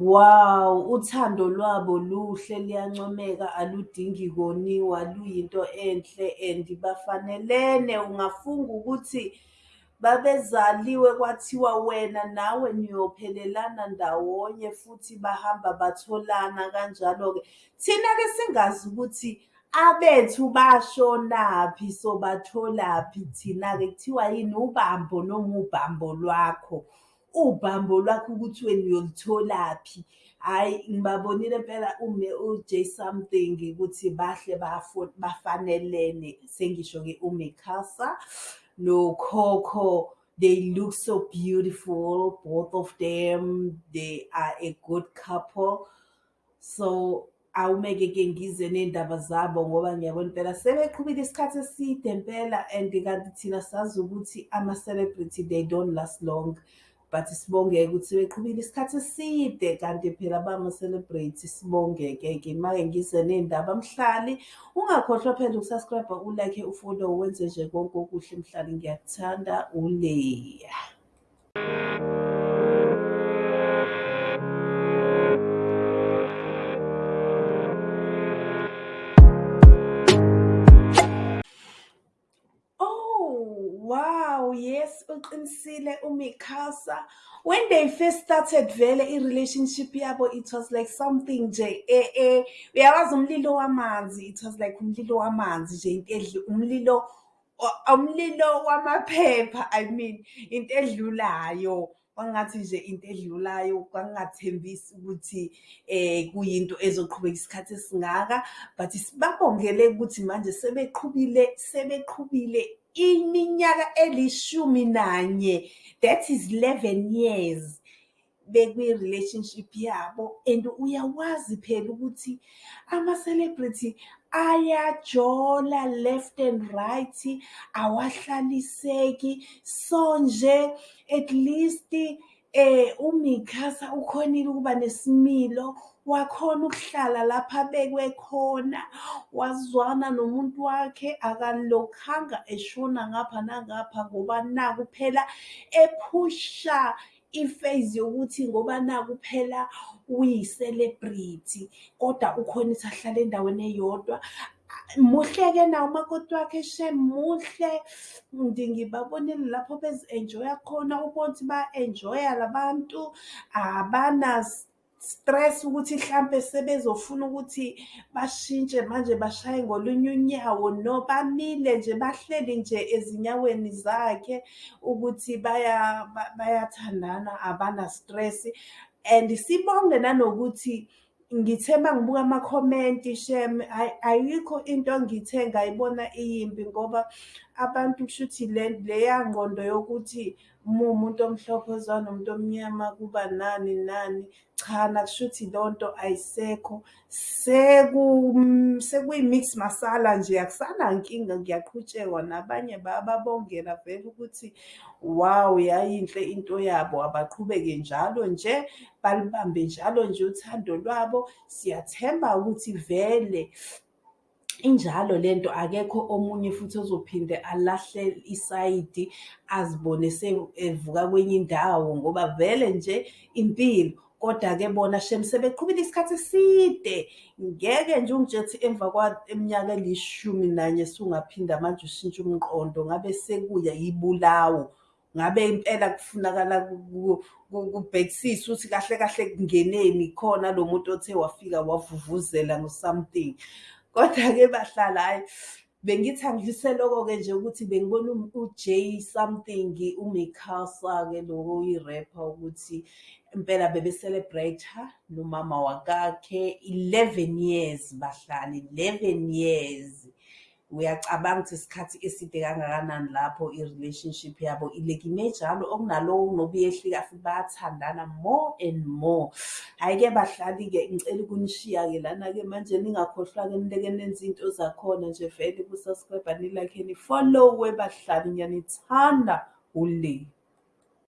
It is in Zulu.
Wow, uthando lwabo luhle liyancomeka aludingi koniwa luyinto enhle and bafanelene. Ungafunga ukuthi babezaliwe kwathiwa wena nawe niyophelelana ndawonye futhi bahamba batholana kanjalo-ke. Thina-ke singazi ukuthi abethu bashonaphi sobatholaphi thina-ke kuthiwa yini ubambo noma ubambo lwakho. Ubambo lwakho ukuthi niyolutholaphi. Hhayi ngibabonile impela u-Jay something ukuthi bahle bafanelene. Sengisho-ke uMikasa noCoco, they look so beautiful, both of them. They are a good couple. So awumeke-ke ngize ney'ndaba zabo ngoba ngiyabona impela sebeqhubile isikhathi eside impela and kanti thina sazi ukuthi ama-celebrity they don't last long. But sibonge-ke ukuthi sebeqhubile isikhathi eside kanti phela bama-celebrate sibonge-ke-ke. Make ngize ney'ndaba mhlali. Ungakhohlwa phela uku-subscribe-a, u-like, ufollow, wenze nje konke okuhle mhlali ngiyakuthanda, uLeya. Yes, uqinisile uMikasa. When they first started vele i-relationship yabo, it was like something nje eh eh uyawazi umlilo wamanzi, it was like umlilo wamanzi nje into edlu umlilo umlilo wamaphepha I mean into edlulayo. Kwangathi nje into edlulayo kwangathembisi ukuthi kuyinto ezoqhubeka isikhathi esingaka but sibabongele ukuthi manje sebeqhubile sebeqhubile iminyaka elishumi nanye, that is eleven years bekwi-relationship yabo and uyawazi phela ukuthi ama-celebrity ayajola left and right, awahlaliseki. So nje at least uMikasa ukhonile ukuba nesimilo, wakhona ukuhlala lapha abekwe khona, wazwana nomuntu wakhe akalokhanga eshona ngapha nangapha ngoba naku phela ephusha i-phase yokuthi ngoba naku phela uyi-celebrity kodwa ukhona ukuthi ahlale endaweni eyodwa. Muhle-ke nawo umakoti wakhe shame muhle. Ngibabonile lapho bezi-enjoy-a khona ubone ukuthi baya-enjoy-a la bantu stress ukuthi hlampe sebezofuna ukuthi bashintshe manje bashaye ngolunye unyawo. No, bamile nje bahleli nje ezinyaweni zakhe ukuthi bayathandana abana-stress. And sibonge nanokuthi ngithe mangibuka amakhomenti shame ayikho into ngithe ngayibona iyimbi ngoba abantu kushuthi leya ngqondo yokuthi uma uwumuntu omhlophe ozwana nomuntu omnyama kuba nani nani. Cha, nakushuthi leyo nto ayisekho sekuyi-mix masala nje akusanankinga ngiyaqhutshekwa nabanye bayababongela vele ukuthi wow yayinhle into yabo abaqhubeke njalo nje balibambe njalo nje uthando lwabo. Siyathemba ukuthi vele injalo lento akekho omunye futhi ozophinde alahle isayidi azibone evuka kwenye indawo ngoba vele nje impilo. Koda-ke bona shame sebeqhubile isikhathi eside. Ngeke nje ungitshele ukuthi emva kweminyaka elishumi nanye sungaphinde manje ushintshe umqondo ngabe sekuya ibulawo. Ngabe impela kufunakala kubhekisiswe ukuthi kahle kahle kungeneni khona lo muntu othe wafika wavuvuzela ngo-something. Koda-ke bahlali hhayi bengithi angidlulise loko-ke nje ukuthi bengibona u-Jay something uMikasa-ke lo oyi-rapper ukuthi impela bebe-celebrate-a nomama wakakhe eleven years bahlali, eleven years. Uyacabanga ukuthi isikhathi eside kangakanani lapho i-relationship yabo ileke ime njalo okunaloku ngoba iyehlika futhi bayathandana more and more. Hhayi-ke bahlali-ke ngicela ukunishiya-ke lana-ke manje ningakhohlwa-ke nileke nenze iy'nto zakhona nje vele ku-subscribe-a ni-like-e nifollowe bahlali ngiyanithanda, uLeya.